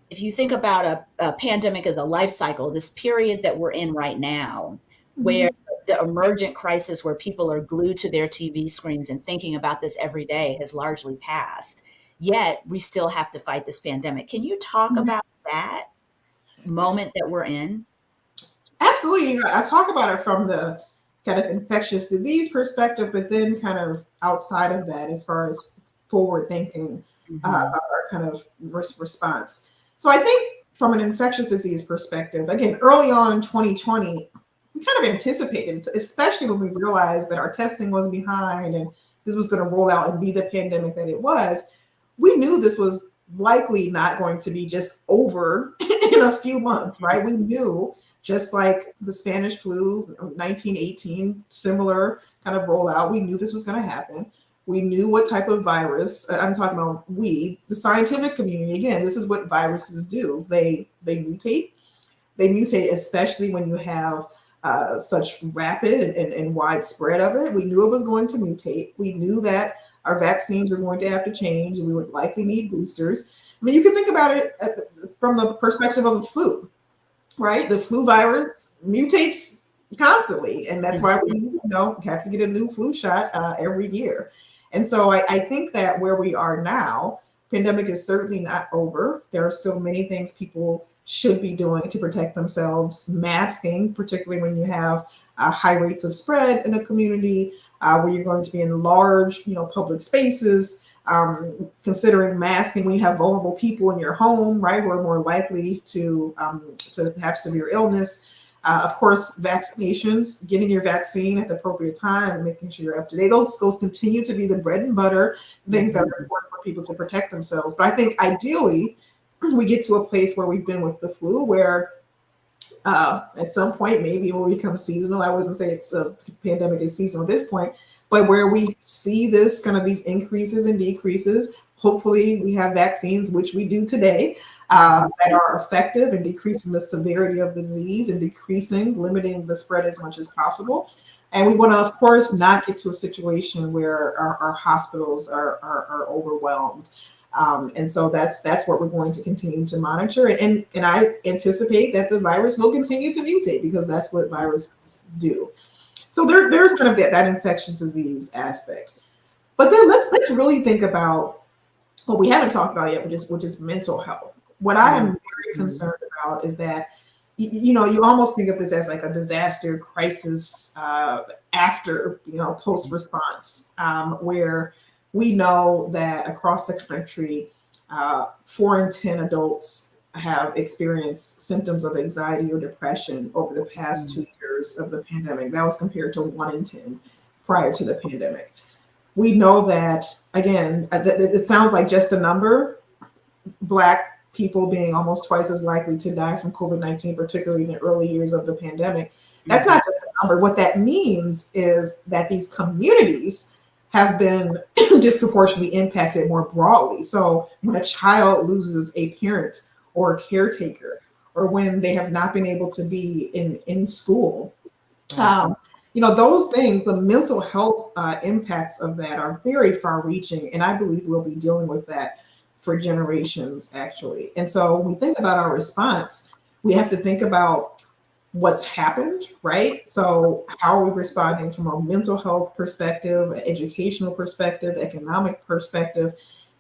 if you think about a, a, pandemic as a life cycle this period that we're in right now mm-hmm. where the emergent crisis where people are glued to their tv screens and thinking about this every day has largely passed yet we still have to fight this pandemic. Can you talk mm-hmm. about that moment that we're in? Absolutely. You know, I talk about it from the kind of infectious disease perspective, but then kind of outside of that, as far as forward thinking mm-hmm. uh, our kind of response. So I think from an infectious disease perspective, again, early on in 2020, we kind of anticipated, especially when we realized that our testing was behind and this was going to roll out and be the pandemic that it was we knew this was likely not going to be just over in a few months, right? We knew just like the Spanish flu 1918, similar kind of rollout, we knew this was going to happen. We knew what type of virus, uh, I'm talking about we, the scientific community, again, this is what viruses do. They they mutate. They mutate, especially when you have uh, such rapid and, and, and widespread of it. We knew it was going to mutate. We knew that our vaccines were going to have to change and we would likely need boosters. I mean, you can think about it at, from the perspective of the flu, right? The flu virus mutates constantly, and that's why we you know have to get a new flu shot uh, every year. And so I, I think that where we are now, pandemic is certainly not over. There are still many things people should be doing to protect themselves. Masking, particularly when you have uh, high rates of spread in a community, uh, where you're going to be in large, you know, public spaces, um, considering masking when you have vulnerable people in your home, right, who are more likely to um, to have severe illness. Uh, of course, vaccinations, getting your vaccine at the appropriate time, making sure you're up to date. Those those continue to be the bread and butter things that are important for people to protect themselves. But I think ideally, we get to a place where we've been with the flu, where uh, at some point, maybe it will become seasonal. I wouldn't say it's the pandemic is seasonal at this point, but where we see this kind of these increases and decreases, hopefully we have vaccines, which we do today, uh, that are effective in decreasing the severity of the disease and decreasing, limiting the spread as much as possible. And we want to, of course, not get to a situation where our, our hospitals are, are, are overwhelmed. Um, and so that's that's what we're going to continue to monitor. And, and and I anticipate that the virus will continue to mutate because that's what viruses do. So there, there's kind of that, that infectious disease aspect. But then let's let's really think about what we haven't talked about yet, which is which is mental health. What I am very mm-hmm. concerned about is that you know you almost think of this as like a disaster crisis uh, after you know post response um, where we know that across the country, uh, four in 10 adults have experienced symptoms of anxiety or depression over the past mm-hmm. two years of the pandemic. That was compared to one in 10 prior to the pandemic. We know that, again, uh, it sounds like just a number, Black people being almost twice as likely to die from COVID 19, particularly in the early years of the pandemic. That's mm-hmm. not just a number. What that means is that these communities have been disproportionately impacted more broadly. So when a child loses a parent or a caretaker, or when they have not been able to be in, in school, um, you know, those things, the mental health uh, impacts of that are very far reaching. And I believe we'll be dealing with that for generations, actually. And so when we think about our response, we have to think about what's happened, right? So how are we responding from a mental health perspective, an educational perspective, economic perspective?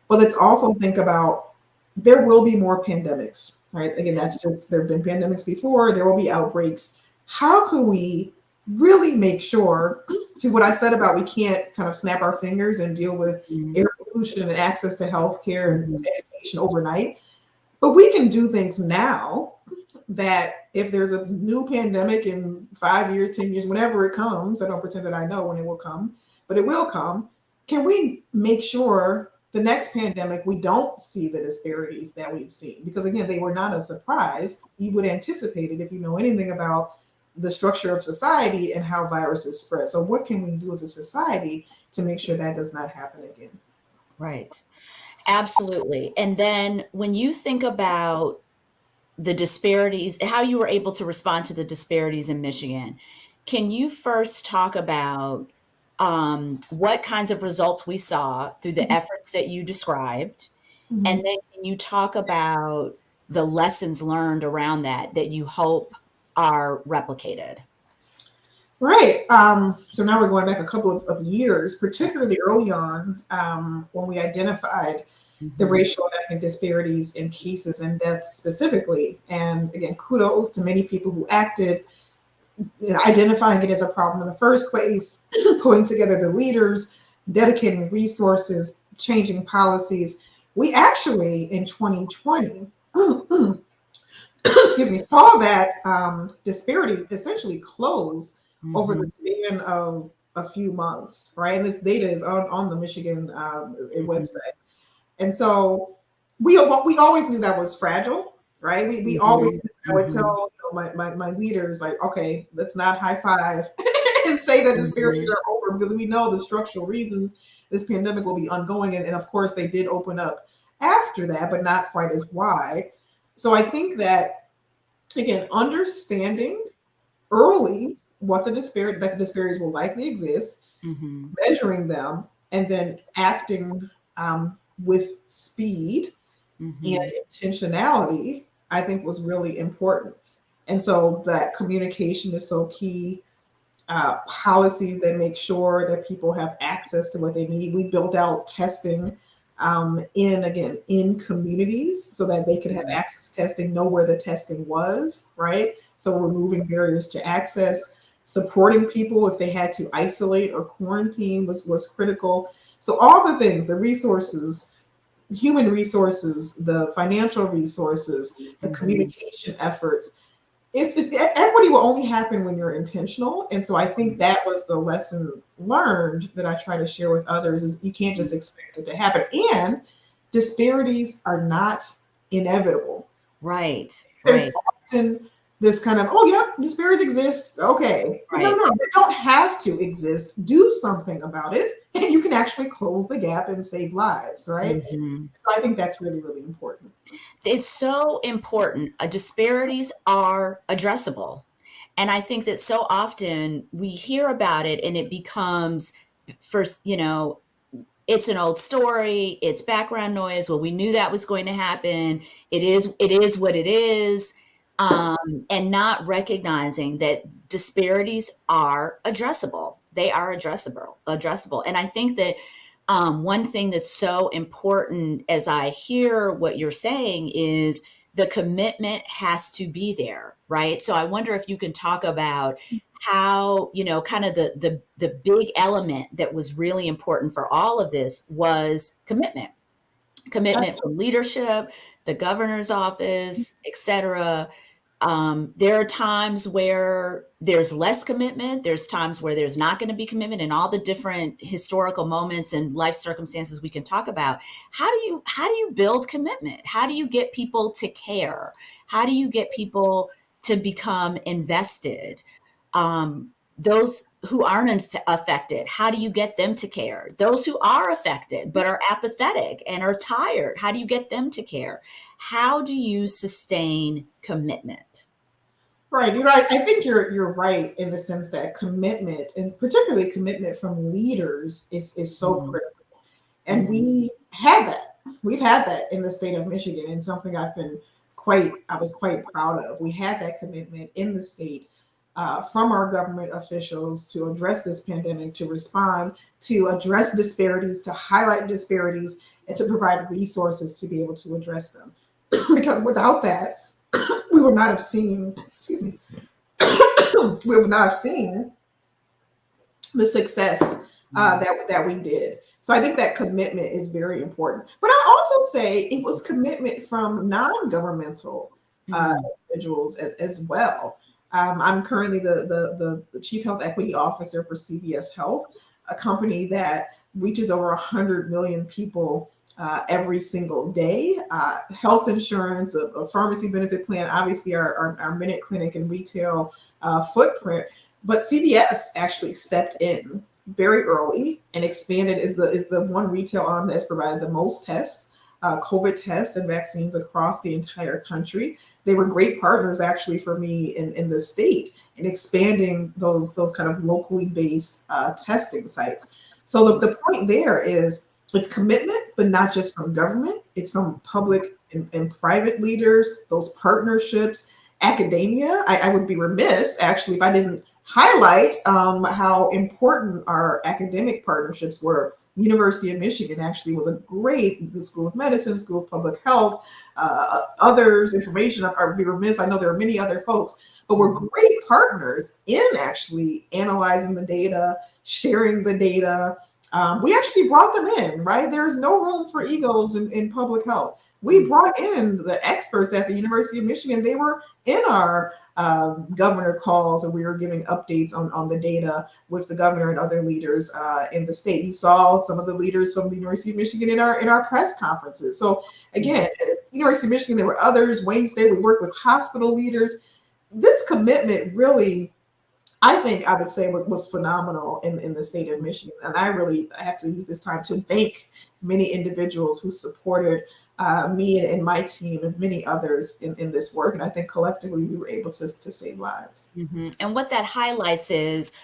But let's also think about there will be more pandemics, right? Again, that's just there have been pandemics before, there will be outbreaks. How can we really make sure to what I said about we can't kind of snap our fingers and deal with mm-hmm. air pollution and access to healthcare and education overnight, but we can do things now that if there's a new pandemic in five years, 10 years, whenever it comes, I don't pretend that I know when it will come, but it will come. Can we make sure the next pandemic we don't see the disparities that we've seen? Because again, they were not a surprise. You would anticipate it if you know anything about the structure of society and how viruses spread. So, what can we do as a society to make sure that does not happen again? Right. Absolutely. And then when you think about the disparities, how you were able to respond to the disparities in Michigan. Can you first talk about um, what kinds of results we saw through the mm-hmm. efforts that you described? Mm-hmm. And then can you talk about the lessons learned around that that you hope are replicated? Right. Um, so now we're going back a couple of, of years, particularly early on um, when we identified the mm-hmm. racial and ethnic disparities in cases and deaths specifically. And again, kudos to many people who acted, identifying it as a problem in the first place, pulling together the leaders, dedicating resources, changing policies. We actually, in 2020, excuse me, saw that um, disparity essentially close mm-hmm. over the mm-hmm. span of a few months, right? And this data is on, on the Michigan um, mm-hmm. website. And so we we always knew that was fragile, right? We, we mm-hmm. always I would mm-hmm. tell you know, my, my, my leaders like, okay, let's not high five and say that disparities are over because we know the structural reasons this pandemic will be ongoing. And, and of course, they did open up after that, but not quite as wide. So I think that again, understanding early what the disparity that the disparities will likely exist, mm-hmm. measuring them, and then acting um, with speed mm-hmm. and intentionality, I think was really important. And so that communication is so key. Uh, policies that make sure that people have access to what they need. We built out testing um, in again in communities so that they could have mm-hmm. access to testing, know where the testing was, right? So removing barriers to access, supporting people if they had to isolate or quarantine was was critical. So all the things, the resources, human resources, the financial resources, the mm-hmm. communication efforts, it's it, equity will only happen when you're intentional. And so I think that was the lesson learned that I try to share with others is you can't just expect it to happen. And disparities are not inevitable. Right. There's right. often this kind of oh yeah disparities exist. Okay. Right. no no they don't have to exist. Do something about it. And you can actually close the gap and save lives right? Mm-hmm. so i think that's really really important. It's so important. Uh, disparities are addressable. And i think that so often we hear about it and it becomes first you know it's an old story it's background noise. Well we knew that was going to happen. It is it is what it is um, and not recognizing that disparities are addressable. They are addressable, addressable. And I think that um, one thing that's so important as I hear what you're saying is the commitment has to be there, right? So I wonder if you can talk about how, you know, kind of the the the big element that was really important for all of this was commitment. Commitment from leadership, the governor's office, et cetera, um, there are times where there's less commitment. There's times where there's not going to be commitment, and all the different historical moments and life circumstances we can talk about. How do you how do you build commitment? How do you get people to care? How do you get people to become invested? Um, those who aren't affected, how do you get them to care? Those who are affected but are apathetic and are tired, how do you get them to care? How do you sustain commitment? Right. You're right. I think you're you're right in the sense that commitment, and particularly commitment from leaders, is is so mm-hmm. critical. And mm-hmm. we had that. We've had that in the state of Michigan, and something I've been quite I was quite proud of. We had that commitment in the state uh, from our government officials to address this pandemic, to respond, to address disparities, to highlight disparities, and to provide resources to be able to address them. Because without that, we would not have seen, excuse me, we would not have seen the success uh, mm-hmm. that, that we did. So I think that commitment is very important. But I also say it was commitment from non-governmental uh, mm-hmm. individuals as, as well. Um, I'm currently the, the, the, Chief Health Equity Officer for CVS Health, a company that reaches over 100 million people uh, every single day. Uh, health insurance, a, a, pharmacy benefit plan, obviously our, our, our Minute Clinic and retail uh, footprint. But CVS actually stepped in very early and expanded is the is the one retail arm that's provided the most tests, uh, COVID tests and vaccines across the entire country they were great partners actually for me in, in the state in expanding those those kind of locally based uh, testing sites. So the, the point there is it's commitment, but not just from government. It's from public and, and private leaders, those partnerships, academia. I, I, would be remiss actually if I didn't highlight um, how important our academic partnerships were. University of Michigan actually was a great School of Medicine, School of Public Health, uh, others information. I would be remiss. I know there are many other folks, but we're great partners in actually analyzing the data, sharing the data. Um, we actually brought them in, right? There's no room for egos in, in public health. We mm. brought in the experts at the University of Michigan. They were in our um, governor calls and we were giving updates on, on the data with the governor and other leaders uh, in the state. You saw some of the leaders from the University of Michigan in our in our press conferences. So again, University of Michigan, there were others, Wayne State, we worked with hospital leaders. This commitment really, I think I would say was, was phenomenal in, in the state of Michigan. And I really I have to use this time to thank many individuals who supported uh, me and my team and many others in, in this work. And I think collectively we were able to, to save lives. Mm-hmm. And what that highlights is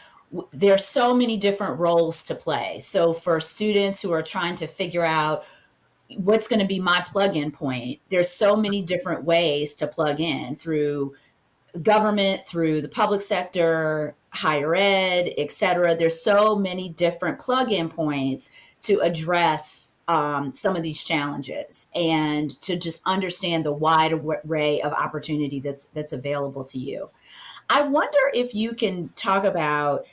there's so many different roles to play. So for students who are trying to figure out what's going to be my plug-in point, there's so many different ways to plug in through government, through the public sector, higher ed, et cetera. There's so many different plug-in points to address um, some of these challenges and to just understand the wide array of opportunity that's that's available to you. I wonder if you can talk about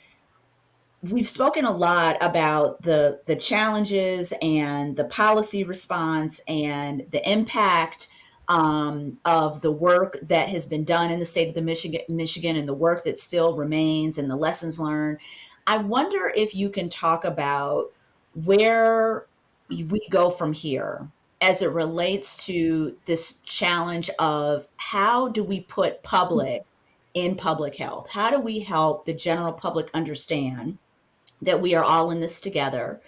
we've spoken a lot about the the challenges and the policy response and the impact um, of the work that has been done in the state of the Michigan, Michigan and the work that still remains and the lessons learned. I wonder if you can talk about where we go from here as it relates to this challenge of how do we put public in public health? How do we help the general public understand that we are all in this together?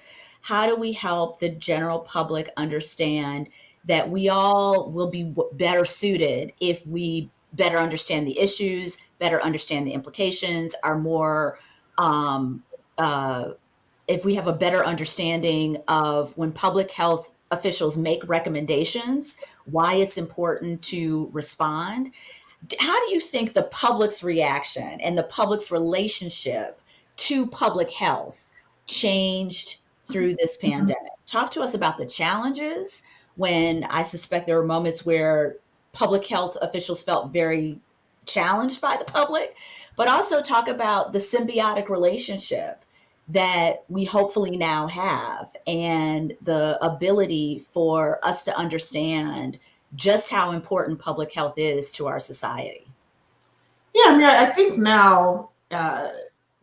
How do we help the general public understand that we all will be better suited if we better understand the issues, better understand the implications, are more, um, uh, if we have a better understanding of when public health officials make recommendations, why it's important to respond. How do you think the public's reaction and the public's relationship to public health changed through this mm-hmm. pandemic? Talk to us about the challenges when I suspect there were moments where public health officials felt very challenged by the public, but also talk about the symbiotic relationship that we hopefully now have and the ability for us to understand just how important public health is to our society. Yeah, I mean, I think now uh,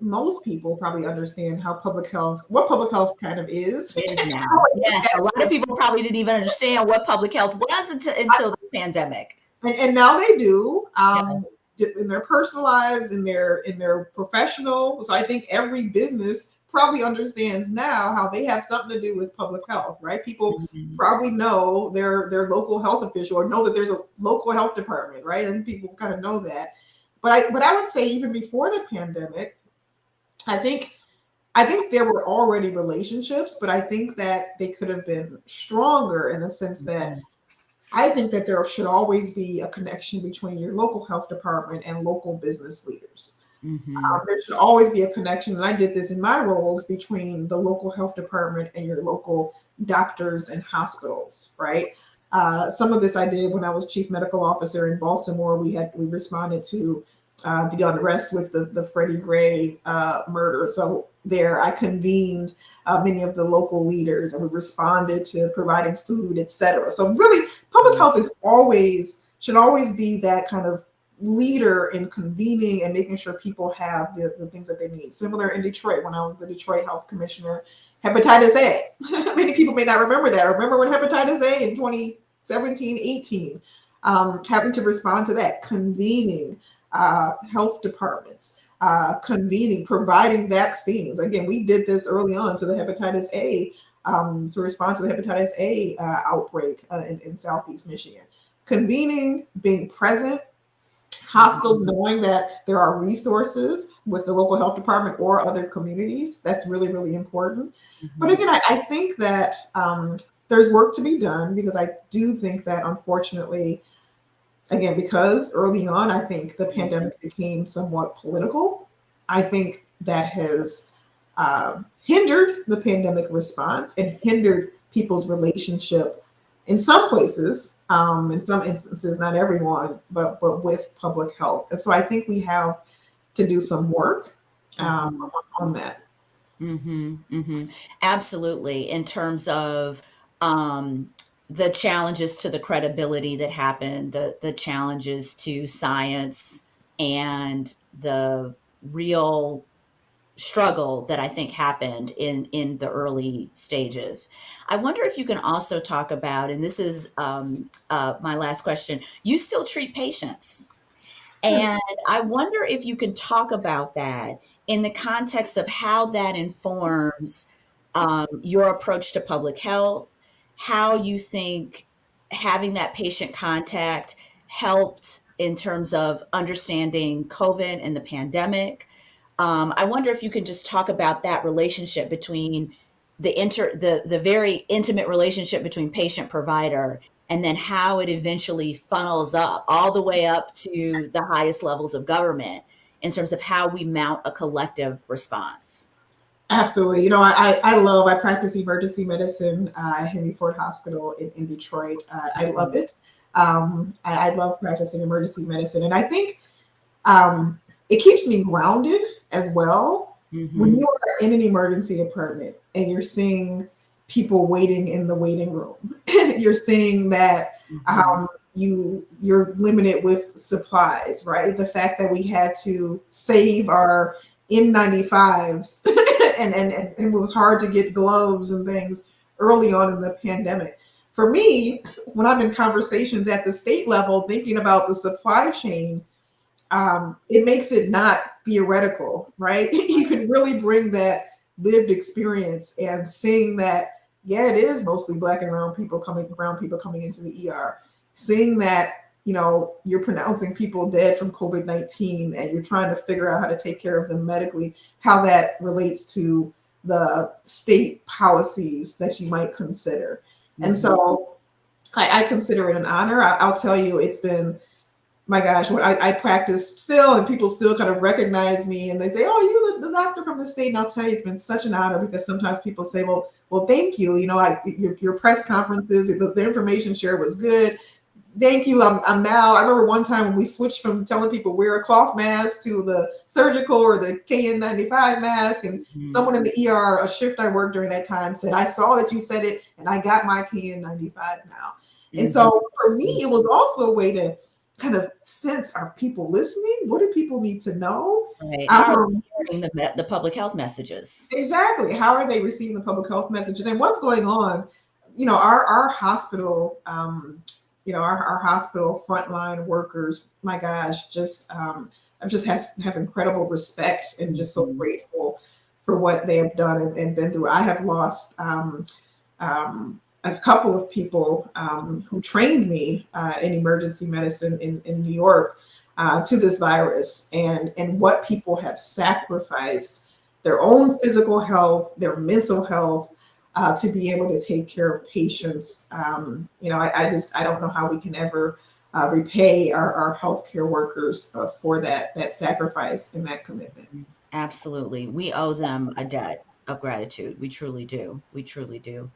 most people probably understand how public health, what public health kind of is. now. yes, a lot of people probably didn't even understand what public health was until, until the pandemic. And, and, now they do. Um, yeah. in their personal lives, in their in their professional. So I think every business probably understands now how they have something to do with public health, right? People mm-hmm. probably know their their local health official or know that there's a local health department, right? And people kind of know that. But I but I would say even before the pandemic, I think I think there were already relationships, but I think that they could have been stronger in the sense that mm-hmm. I think that there should always be a connection between your local health department and local business leaders. Mm-hmm. Um, there should always be a connection, and I did this in my roles between the local health department and your local doctors and hospitals, right? Uh, some of this I did when I was chief medical officer in Baltimore. We had we responded to uh, the unrest with the, the Freddie Gray uh, murder. So there I convened uh, many of the local leaders and we responded to providing food, etc. So really public mm-hmm. health is always, should always be that kind of leader in convening and making sure people have the, the things that they need. Similar in Detroit when I was the Detroit health commissioner, hepatitis A. Many people may not remember that. Remember when hepatitis A in 2017, 18, um, having to respond to that, convening, uh, health departments, uh, convening, providing vaccines. Again, we did this early on to the hepatitis A um, to respond to the hepatitis A uh, outbreak uh, in, in, Southeast Michigan. Convening, being present, hospitals knowing that there are resources with the local health department or other communities. That's really, really important. Mm-hmm. But again, I, I think that um, there's work to be done because I do think that unfortunately, again, because early on, I think the pandemic became somewhat political. I think that has uh, hindered the pandemic response and hindered people's relationship in some places, um, in some instances, not everyone, but but with public health. And so I think we have to do some work um, on that. Mm-hmm, mm-hmm. Absolutely, in terms of um, the challenges to the credibility that happened, the the challenges to science, and the real struggle that I think happened in in the early stages. I wonder if you can also talk about, and this is um, uh, my last question. You still treat patients, and I wonder if you can talk about that in the context of how that informs um, your approach to public health how you think having that patient contact helped in terms of understanding COVID and the pandemic. Um, I wonder if you could just talk about that relationship between the inter the the very intimate relationship between patient provider and then how it eventually funnels up all the way up to the highest levels of government in terms of how we mount a collective response. Absolutely. You know, I, I love, I practice emergency medicine uh, at Henry Ford Hospital in, in Detroit. Uh, I love it. Um, I, I, love practicing emergency medicine. And I think um, it keeps me grounded as well. Mm-hmm. When you are in an emergency department and you're seeing people waiting in the waiting room, you're seeing that mm-hmm. um, you you're limited with supplies, right? The fact that we had to save our N95s and, and, and it was hard to get gloves and things early on in the pandemic. For me, when I'm in conversations at the state level thinking about the supply chain, um, it makes it not theoretical, right? you can really bring that lived experience and seeing that, yeah, it is mostly black and brown people coming, brown people coming into the ER. Seeing that, you know, you're pronouncing people dead from COVID-19 and you're trying to figure out how to take care of them medically, how that relates to the state policies that you might consider. Mm-hmm. And so I, I, consider it an honor. I, will tell you, it's been, my gosh, when I, I, practice still and people still kind of recognize me and they say, oh, you're the, the, doctor from the state. And I'll tell you, it's been such an honor because sometimes people say, well, well, thank you. You know, I, your, your press conferences, the, the information share was good thank you. I'm, I'm now, I remember one time when we switched from telling people wear a cloth mask to the surgical or the KN95 mask. And mm-hmm. someone in the ER, a shift I worked during that time said, I saw that you said it and I got my KN95 now. Mm-hmm. And so for me, it was also a way to kind of sense, are people listening? What do people need to know? Right. How um, the, the public health messages? Exactly. How are they receiving the public health messages and what's going on? You know, our, our hospital, um, you know, our, our hospital frontline workers, my gosh, just um, I just has, have incredible respect and just so mm-hmm. grateful for what they have done and, and been through. I have lost um, um, a couple of people um, who trained me uh, in emergency medicine in, in New York uh, to this virus and, and what people have sacrificed their own physical health, their mental health, uh, to be able to take care of patients. Um, you know, I, I, just, I don't know how we can ever uh, repay our, our healthcare workers uh, for that, that sacrifice and that commitment. Absolutely. We owe them a debt of gratitude. We truly do. We truly do.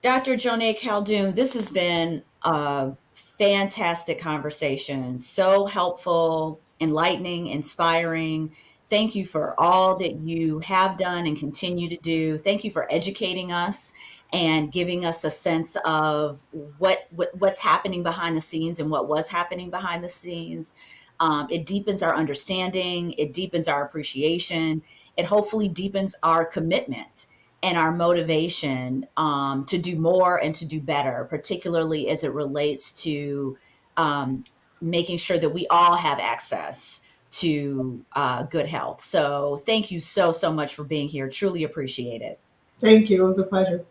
Dr. Joneigh Khaldun, this has been a fantastic conversation. So helpful, enlightening, inspiring, Thank you for all that you have done and continue to do. Thank you for educating us and giving us a sense of what, what what's happening behind the scenes and what was happening behind the scenes. Um, it deepens our understanding. It deepens our appreciation. It hopefully deepens our commitment and our motivation um, to do more and to do better, particularly as it relates to um, making sure that we all have access to uh, good health. So thank you so, so much for being here. Truly appreciate it. Thank you. It was a pleasure.